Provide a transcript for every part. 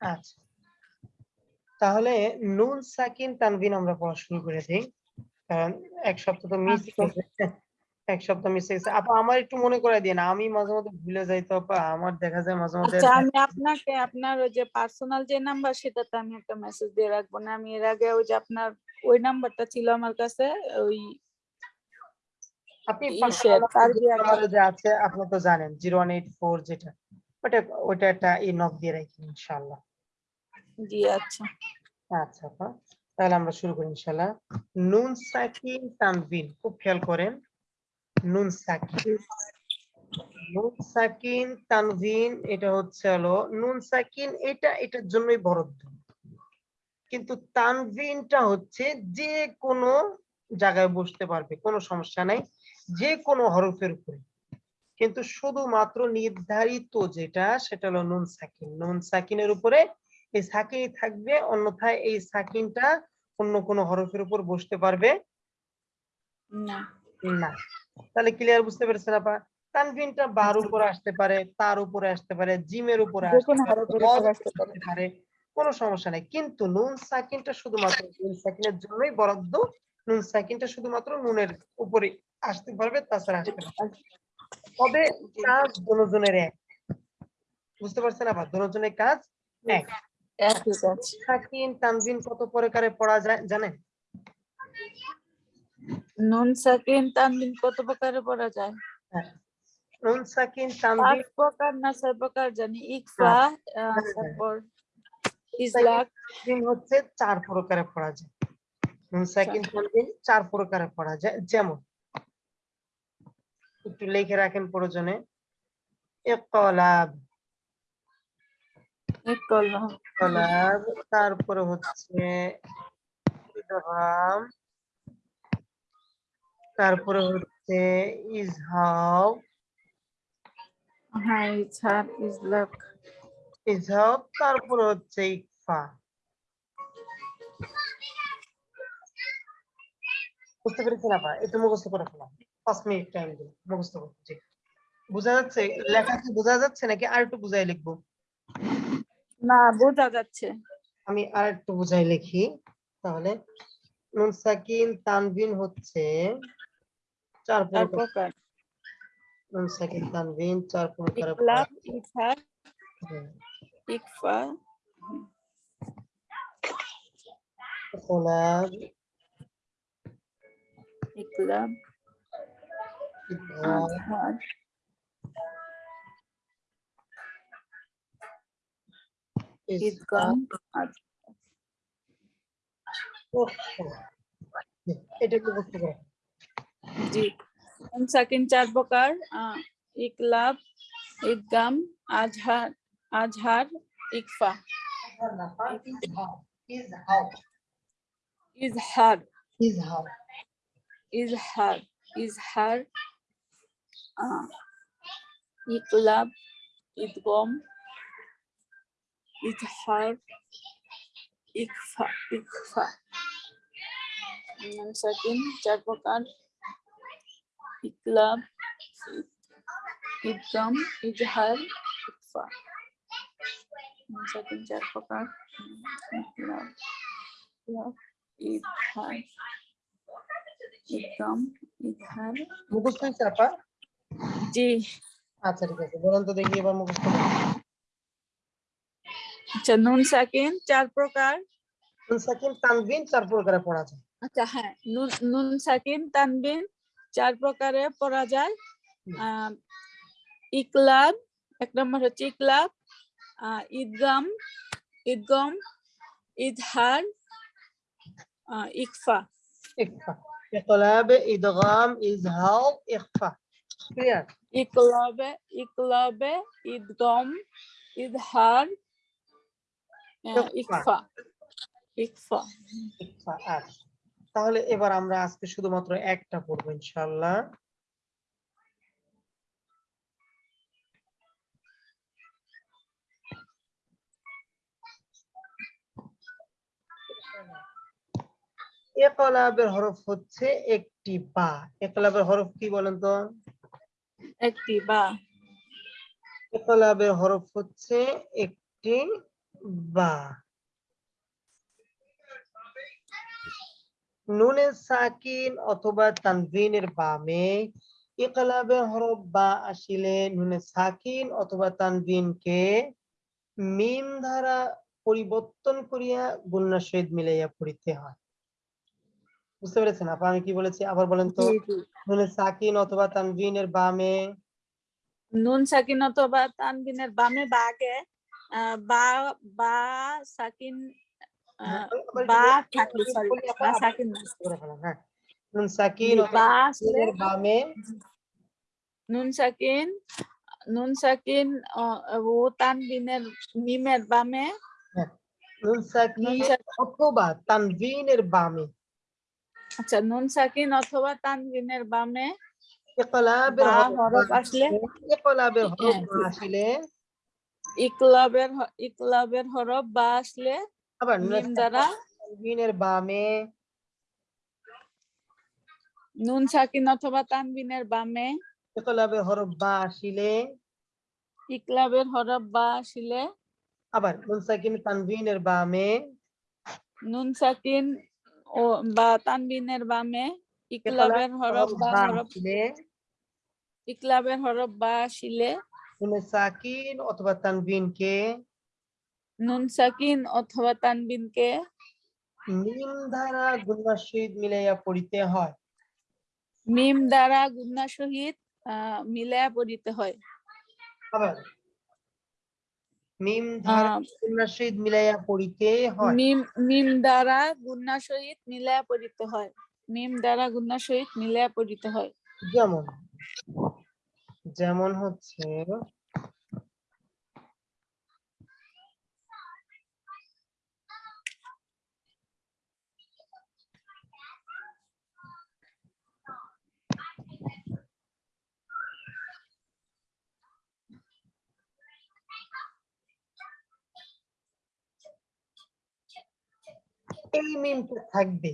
আচ্ছা। তাহলে নুন সাকিন তানবিন আমরা পড়া শুরু করে দিই। কারণ এক সপ্তাহ তো মিস আচ্ছা। এক সপ্তাহ মিস হয়েছে আপা আমার একটু মনে করে দিন আমি মাঝে মধ্যে ভুলে যাই তো আপা আমার দেখা যায় মাঝে মধ্যে আচ্ছা আমি আপনাকে আপনার ওই যে পার্সোনাল যে নাম্বার সেটাতে আমি একটা মেসেজ দিয়ে রাখব না। আমি এর আগে ওই যে আপনার ওই নাম্বারটা ছিল আমার কাছে ওই আপনি personal তার যে আছে আপনি তো জানেন জিরো ওয়ান এইট ফোর যেটা। ওটা ওটা একটা ই নক দিয়ে রাখি ইনশাল্লাহ আচ্ছা। আচ্ছা তাহলে আমরা শুরু করি ইনশাল্লাহ নুন সাকিন তানবিন, খুব খেয়াল করেন। নুন সাকিন নুন সাকিন তানভিন এটা হচ্ছে হলো, নুন সাকিন এটা, এটার জন্যই বরাদ্দ। কিন্তু তানভিনটা হচ্ছে যে কোনো জায়গায় বসতে পারবে, কোনো সমস্যা নাই, যে কোনো হরফের উপরে। কিন্তু শুধুমাত্র নির্ধারিত যেটা, সেটা হলো নুন সাকিন নুন সাকিনের উপরে এই সাকিনই থাকবে অন্যথায় এই সাকিনটা অন্য কোনো হরফের উপর বসতে পারবে। না। না। তাহলে ক্লিয়ার বুঝতে পেরেছেন আপা? তানভিনটা বার উপরে আসতে পারে তার উপরে আসতে পারে জিমের উপরে আসতে পারে কোনো সমস্যা নেই। কিন্তু নুন সাকিনটা শুধুমাত্র নুন সাকিনের জন্যই বরাদ্দ নুন সাকিনটা শুধুমাত্র নুনের উপরে আসতে পারবে তাছাড়া আসতে পারবে তবে কাজ দুজনের এক। বুঝতে পারছেন আবার দুজনের কাজ এক। সাকিন তানভিন কত প্রকারে পড়া যায় জানেন? নুন সাকিন তানবিন কত প্রকারে পড়া যায়? হ্যাঁ। নুন সাকিন প্রকার না ছয় প্রকার জানি? ইকফা হ্যাঁ। তারপর ইজলাক। দিন হচ্ছে চার প্রকারে পড়া যায়। নুন সাকিন তানবিন চার প্রকারে পড়া যায়। যেমন একটু লিখে রাখেন প্রয়োজনে। ইকলাব তারপরে হচ্ছে ইদগাম তারপরে হচ্ছে ইজহাব। হ্যাঁ ইজহার ইজলাক। ইজহাব তারপরে হচ্ছে ইকফা। বুঝতে পেরেছেন আপা? একটু মুখস্থ করে ফেলাম। পাঁচ মিনিট টাইম দিন মুখস্থ করতে বোঝা যাচ্ছে? লেখা কি বোঝা যাচ্ছে নাকি আর একটু বুঝাই লিখব? না বোঝা যাচ্ছে। আমি আর একটু বুঝাই লিখি তাহলে। নুন সাকিন তানবিন হচ্ছে চার প্রকার। নুন সাকিন তানবিন চার প্রকার ইকলাব ইকফা। ইকলাব ইকলাব ইদগাম আজহার ইজহাব ইদগাম এটা একটু বুঝতে পারো জি নুন সাকিন চার প্রকার আহ, ইকলাব ইদগাম আজহার আজহার ইকফা ইজহার ইজহার ইজহার আহ, ইকলাব ইদগম ইজহার ইকফা ইকফা। নুন সাকিন চার প্রকার ইকলাব ইদ- ইদগম ইজহার ইকফা। নুন সাকিন চার প্রকার ইকলাব ইকলাব ইজহার ইদগম ইজহার। মুখস্থ আপা জি। আচ্ছা ঠিক আছে। বলুন তো দেখি এবার মুখস্থ। আচ্ছা নুন সাকিন চার প্রকার। নুন সাকিন তানবিন চার প্রকারে পড়া যায়। আচ্ছা হ্যাঁ নুন নুন সাকিন তানবিন চার প্রকারে পড়া যায়। ইকলাব এক নম্বর হচ্ছে ইকলাব। ঈদগাম ঈদগম ইজহার আহ, ইকফা। ইকফা। ইকলাব ইদগাম ইজহাব ইখফা ক্লিয়ার? ইকলাবে ইকলাবে ঈদগম ইজহার ইকফা। ইকফা। ইকফা। ইকফা আচ্ছা তাহলে এবার আমরা আজকে শুধুমাত্র একটা পড়ব ইনশাআল্লাহ। একলাবের হরফ হচ্ছে একটি বা। একলাবের হরফ কি বলেন তো? একটি বা। একলাবের হরফ হচ্ছে একটি বা নুনে সাকিন অথবা তানভিনের বামে ইকলাবে হরফ বা আসিলে নুনে সাকিন অথবা তানভিনকে মিম দ্বারা পরিবর্তন করিয়া গুণনা সহিত মিলাইয়া পড়িতে হয় বুঝতে পেরেছেন আপা আমি কি বলেছি আবার বলেন তো জি, জি। নুনে সাকিন অথবা তানভিনের বামে নুন সাকিন অথবা তানবিনের বামে বা আগে বা বা সাকিন হ্যাঁ, থাকলে সরি সাকিন হ্যাঁ। নুন সাকিন বামে। নুন সাকিন নুন সাকিন ও তানবিনের মিমের বামে। নুন সাকিন অথবা বামে। আচ্ছা নুন সাকিন অথবা তানবিনের বামে। ইকলাবের বা হরফ হরফ আসলে ইকলাবের হরফ হ্যাঁ, আসলে ইকলাবের ইকলাবের হরফ বা আসলে আবার নুন মিম দ্বারা তানভিনের বামে। নুন সাকিন অথবা তানবিনের বামে। ইকলাবের হরফ বা আসিলে। ইকলাবের হরফ বা আসলে। আবার নুন সাকিন তানভিনের বামে। নুন সাকিন ও বা তানবিনের বামে। ইকলাবের ইকলাবের হরফ বা হরফ ইকলাবের হরফ বা আসিলে। নুন সাকিন অথবা তানভিনকে নুন সাকিন অথবা তানবিনকে মিম দ্বারা গুণার সহিত মিলাইয়া পড়িতে হয় মিম দ্বারা গুণা সহিত আহ পড়িতে হয় আবার মিম দ্বারা আহ, গুণার মিলাইয়া পড়িতে হয় মিম মিম দ্বারা সহিত মিলায়া পড়িতে হয় মিম দ্বারা গুণা সহিত মিলায়া পড়িতে হয় যেমন যেমন হচ্ছে এই মিমটা থাকবে।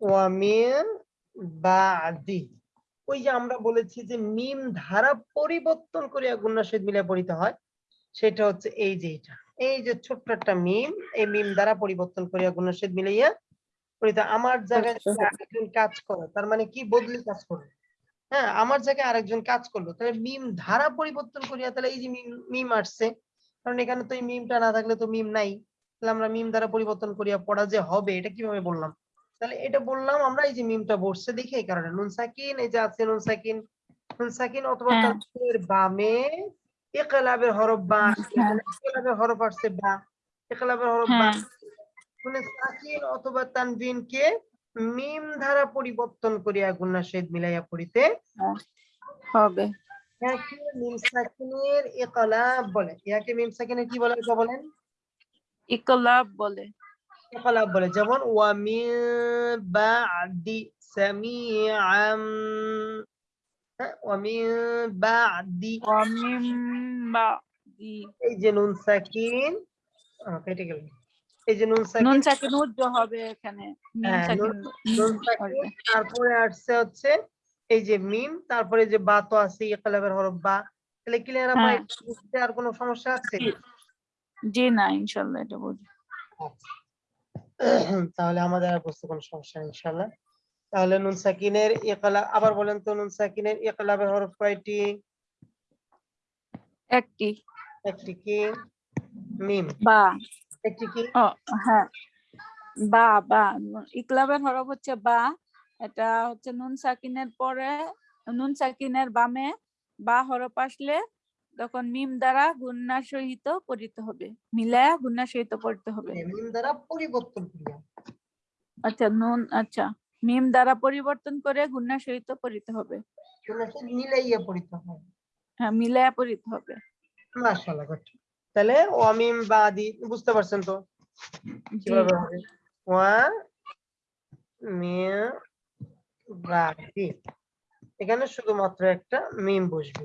ওয়ামিন বাদি। ওই যে আমরা বলেছি যে মিম ধারা পরিবর্তন করিয়া গুণার সহিত মিলে পড়িতে হয় সেটা হচ্ছে এই যে এটা। এই যে ছোট্ট একটা মিম এই মিম দ্বারা পরিবর্তন করিয়া সহিত মিলাইয়া পড়িতে আমার জায়গায় যদি আরেকজন কাজ করে তার মানে কি বদলি কাজ করবে? হ্যাঁ আমার জায়গায় আরেকজন কাজ করল তাহলে মিম ধারা পরিবর্তন করিয়া তাহলে এই যে মিম মিম আসছে কারণ এখানে তো এই মিমটা না থাকলে তো মিম নাই। তাহলে আমরা মিম দ্বারা পরিবর্তন করিয়া পড়া যে হবে এটা কীভাবে বললাম? তাহলে এটা বললাম আমরা এই যে মিমটা বসছে দেখে এই কারণে। নুন সাকিন এই যে আছে নুন সাকিন। নুন সাকিন অথবা হ্যাঁ। বামে ইকলাবের হরফ বা। হ্যাঁ। ইকলাবের হরফ আসছে বা ইকলাবের হরফ বা। নুনে সাকিন অথবা তানবিনকে মিম দ্বারা পরিবর্তন করিয়া গুণা সহিত মিলাইয়া পড়িতে হবে। ইয়াকে মিম সাকিনের ইকলাব বলে। ইয়াকে মিম সাকিনের কি বলে বলেন? ইকলাব বলে। ইকলাব বলে যেমন ওয়া মিন বাদি সামিআম হ্যাঁ ওয়া বাদি ওয়ামিম বাদি এই যে নুন সাকিন কেটে গেল এই যে নুন সাকিন নুন সাকিন উজ্জ হবে এখানে মিম সাকিন নুন সাকিন তারপরে আসছে হচ্ছে এই যে মিম তারপরে যে বা তো আছে ইকলাবের হরফ বা তাহলে ক্লিয়ার আপা হ্যাঁ। বুঝতে আর কোনো সমস্যা আছে জি। জি না ইনশাল্লাহ এটা বুঝি আচ্ছা। তাহলে আমাদের আর বুঝতে কোনো সমস্যা নেই ইনশাল্লাহ তাহলে নুন সাকিনের ইকলা আবার বলেন তো নুন সাকিনের ইকলাবের হরফ কয়টি? একটি। একটি কি? মিম। বা। একটি কি? ও হ্যাঁ। বা বা। ইকলাবের হরফ হচ্ছে বা। এটা হচ্ছে নুন সাকিনের পরে নুন সাকিনের বামে বা হরফ আসলে তখন মিম দ্বারা গুন্নার সহিত পড়িতে হবে। মিলায়া গুন্নার সহিত পড়তে হবে। মিম দ্বারা পরিবর্তন করিয়া। আচ্ছা নুন আচ্ছা। মিম দ্বারা পরিবর্তন করে গুন্নার সহিত পড়িতে হবে। মিলাইয়া পড়িতে হয় হ্যাঁ মিলায়া পড়িতে হবে। মাশাআল্লাহ. তাহলে ওয়ামিম বাদি বুঝতে পারছেন তো? কীভাবে হবে? ওয়া মিম বাদি এখানে শুধুমাত্র একটা মিম বসবে।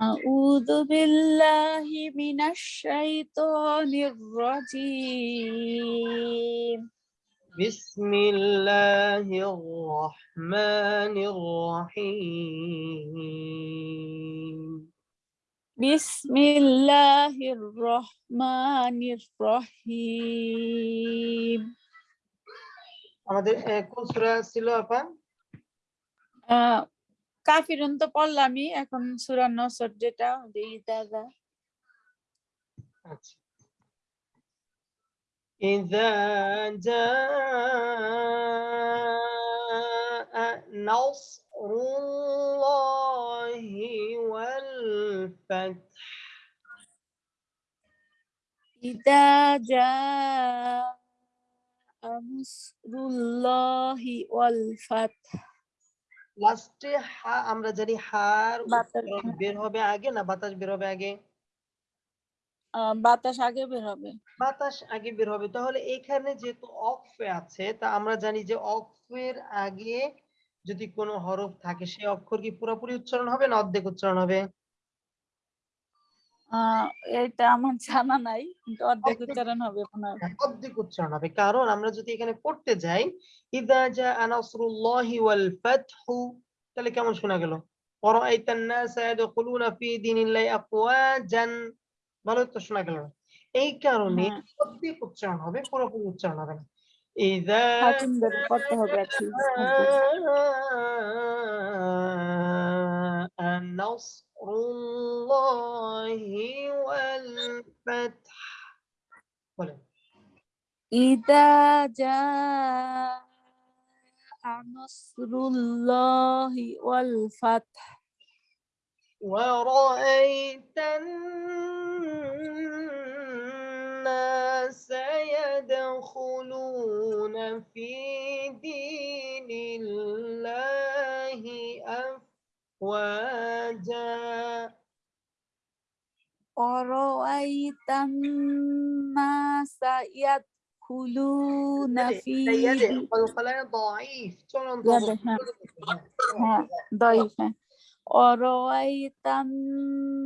أعوذ بالله من الشيطان الرجيم بسم الله الرحمن الرحيم بسم الله الرحمن الرحيم আমাদের আহ, কোন সূরা ছিল আপা আহ, কাফিরুন তো পড়লামই এখন সূরা নসর যেটা ওই দাদা আচ্ছা إذا جاء نصر الله والفتح إذا جاء نصر الله والفتح লাস্টে হা আমরা জানি হার বাতাস বের হবে আগে না বাতাস বের হবে আগে? বাতাস আগে বের হবে। বাতাস আগে বের হবে। তাহলে এখানে যেহেতু অক্ষে আছে তা আমরা জানি যে অক্ফের আগে যদি কোনো হরফ থাকে সেই অক্ষর কি পুরোপুরি উচ্চারণ হবে না অর্ধেক উচ্চারণ হবে? এটা আমার জানা নাই কিন্তু অর্ধেক উচ্চারণ হবে আপনার হ্যাঁ, উচ্চারণ হবে। কারণ আমরা যদি এখানে পড়তে যাই ইদা জা নাসরুল্লাহি ওয়াল ফাতহু তাহলে কেমন শোনা গেল? ওয়ারাইতান নাস ইয়াদখুলুনা ফি দীনিল্লাহি আকওয়াজান ভালো তো শোনা গেল এই কারণে হ্যাঁ। অর্ধেক উচ্চারণ হবে পুরোপুরি উচ্চারণ হবে না। ইদা করতে হবে الله والفتح. إذا جاء نصر الله والفتح. ورأيت الناس يدخلون في دين الله أفضل waja Orwaitan nasa yat hulu nafi Orwaitan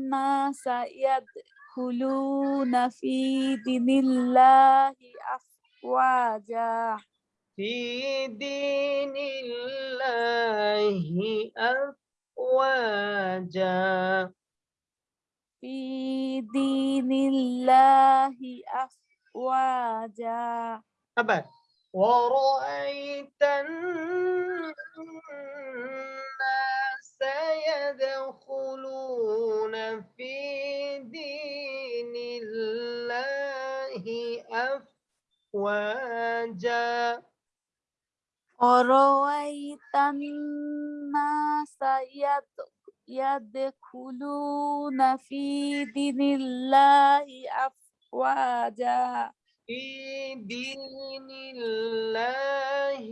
nasa masayat hulu nafi dinillahi afwaja Fi dinillahi afwaja أفواجا في دين الله أفواجا. أبد. ورأيت الناس يدخلون في دين الله أفواجا. ورأيت الناس يد- يدخلون في دين الله أفواجا؟ في دين الله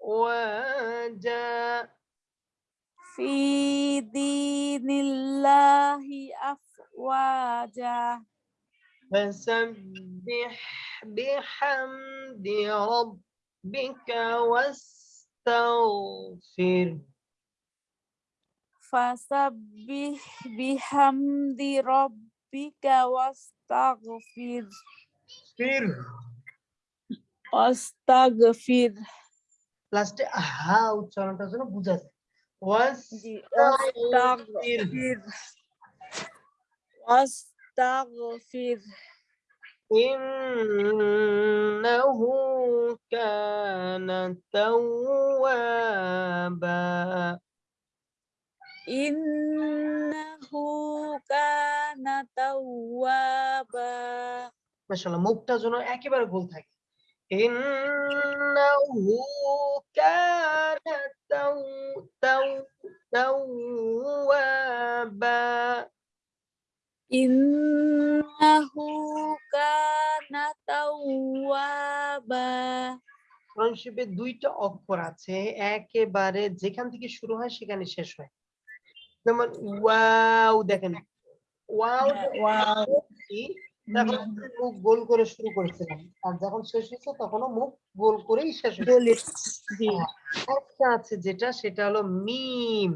أفواجا. في دين الله أفواجا. فسبح بحمد ربك واستغفر فسبح بحمد ربك واستغفر ফির واستغفر লাস্টে হা উচ্চারণটার জন্য বুঝা যায় জি, واستغفر واستغفر إنه كان توابا إنه كان توابا মাশাআল্লাহ মুখটা যেন একেবারে গোল থাকে ইন্নাহু কানা তাও তাও তাওয়াবা إنه كان توابا কোরআন শরীফে দুইটা অক্ষর আছে একেবারে যেখান থেকে শুরু হয় সেখানে শেষ হয়। যেমন ওয়াও দেখেন ওয়াও হচ্ছে মুখ গোল করে শুরু করেছিলাম আর যখন শেষ হয়েছে তখনও মুখ গোল করেই শেষ হয়েছে। বলি একটা আছে যেটা সেটা হলো মিম।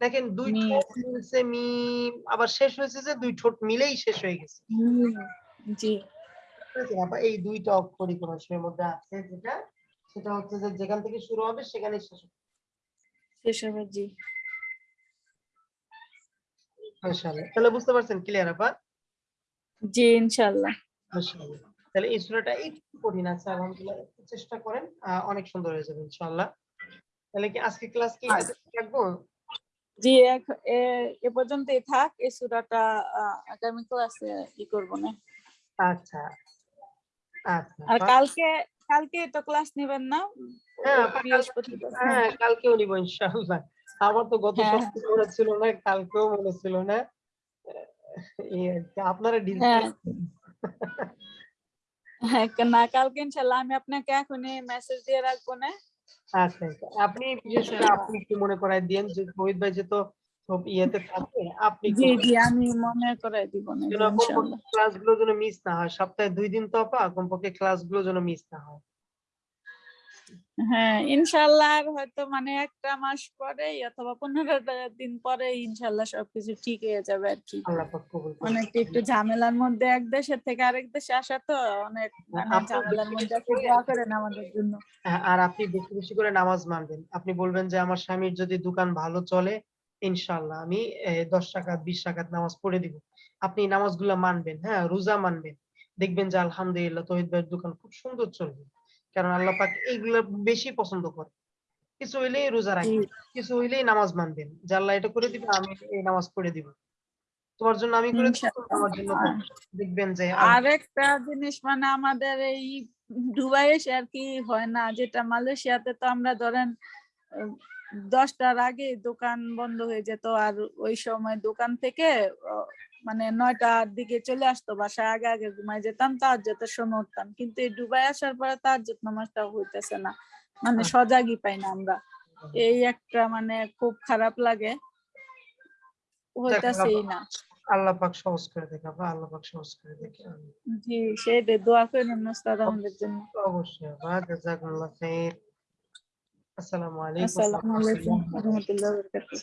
দেখেন দুই ঠোঁট মিলছে মিম আবার শেষ হয়েছে যে দুই ঠোঁট মিলেই শেষ হয়ে গেছে। জি। এই দুইটা অক্ষরই মধ্যে আছে যেটা সেটা হচ্ছে যে যেখান থেকে শুরু হবে সেখানেই শেষ হবে। শেষ হবে জি। মাশাআল্লাহ। তাহলে বুঝতে পারছেন ক্লিয়ার আপা জি ইনশাল্লাহ মাশাআল্লাহ। তাহলে এই সূরাটা একটু কঠিন আছে আলহামদুলিল্লাহ। একটু চেষ্টা করেন অনেক সুন্দর হয়ে যাবে ইনশাআল্লাহ। তাহলে কি আজকে ক্লাস কি আচ্ছা। রাখব? জি এ- পর্যন্তই থাক এই সুরাটা আগামী ক্লাসে ই করব না। আচ্ছা। আর কালকে কালকে তো ক্লাস নেবেন না। হ্যাঁ হ্যাঁ কালকেও নিবো ইনশাআল্লাহ। আমার তো গত হ্যাঁ। সপ্তাহে মনে ছিল না কালকেও মনে ছিল না। আপনারা ডিল হ্যাঁ। না কালকে ইনশাল্লাহ আমি আপনাকে এখনই মেসেজ দিয়ে রাখব না? আচ্ছা আচ্ছা। আপনি বিশেষ করে আপনি একটু মনে করাই দিয়েন যে শহীদ ভাই যে তো সব ইয়েতে থাকে আপনি জি জি আমি মনে করে দিব না জি, যেন ইনশাল্লাহ। ক্লাসগুলো যেন মিস না হয় সপ্তাহে দুই দিন তো আপা কমপক্ষে যেন মিস না হয়। হ্যাঁ ইনশাল্লাহ আর হয়তো মানে একটা মাস পরে অথবা পনেরোটা দিন পরে সবকিছু ঠিক হয়ে যাবে আর কি। কবুল একটু ঝামেলার মধ্যে এক দেশের থেকে আরেক দেশে আসা তো অনেক মানে আপনার ঝামেলার মধ্যে বেশি দোয়া করেন আমাদের জন্য। হ্যাঁ, আর আপনি বেশি বেশি করে নামাজ মানবেন। আপনি বলবেন যে আমার স্বামীর যদি দোকান ভালো চলে ইনশাআল্লাহ আমি দশ টাকা বিশ টাকার নামাজ পড়ে দিব। আপনি নামাজগুলো মানবেন হ্যাঁ রোজা মানবেন। দেখবেন যে আলহামদুলিল্লাহ তহিদ ভাইয়ের দোকান খুব সুন্দর চলবে। কারণ আল্লাহ পাক এইগুলো বেশি পছন্দ করে। কিছু হইলেই রোজা রাখবেন কিছু হইলেই নামাজ মানবেন। যে আল্লাহ এটা করে দিবে আমি এই নামাজ পড়ে দিব। তোমার জন্য আমি করে জন্য দেখবেন যে আরেকটা জিনিস মানে আমাদের এই দুবাই আর কি হয় না যেটা মালয়েশিয়াতে তো আমরা ধরেন দশটার আগে দোকান বন্ধ হয়ে যেত আর ওই সময় দোকান থেকে মানে নয়টার দিকে চলে আসতো বাসায় আগে আগে ঘুমাই যেতাম তার যেতে সময় উঠতাম। কিন্তু এই দুবাই আসার পরে তার যত নামাজটা হইতেছে না। মানে আচ্ছা। সজাগই পাই না আমরা। এই একটা মানে খুব খারাপ লাগে। হইতাছেই না। আল্লাহ পাক সহজ করে দেখে আল্লাহ পাক সহজ করে দেখে। জি সেটাই দোয়া করেন আমাদের জন্য। অবশ্যই। আপা জাযাকুমুল্লাহ খাইর আসসালামু আলাইকুম আসসালামু আলাইকুম ওয়া রাহমাতুল্লাহি ওয়া বারাকাতুহু। রহমতুল্লাহ বরকাতুহ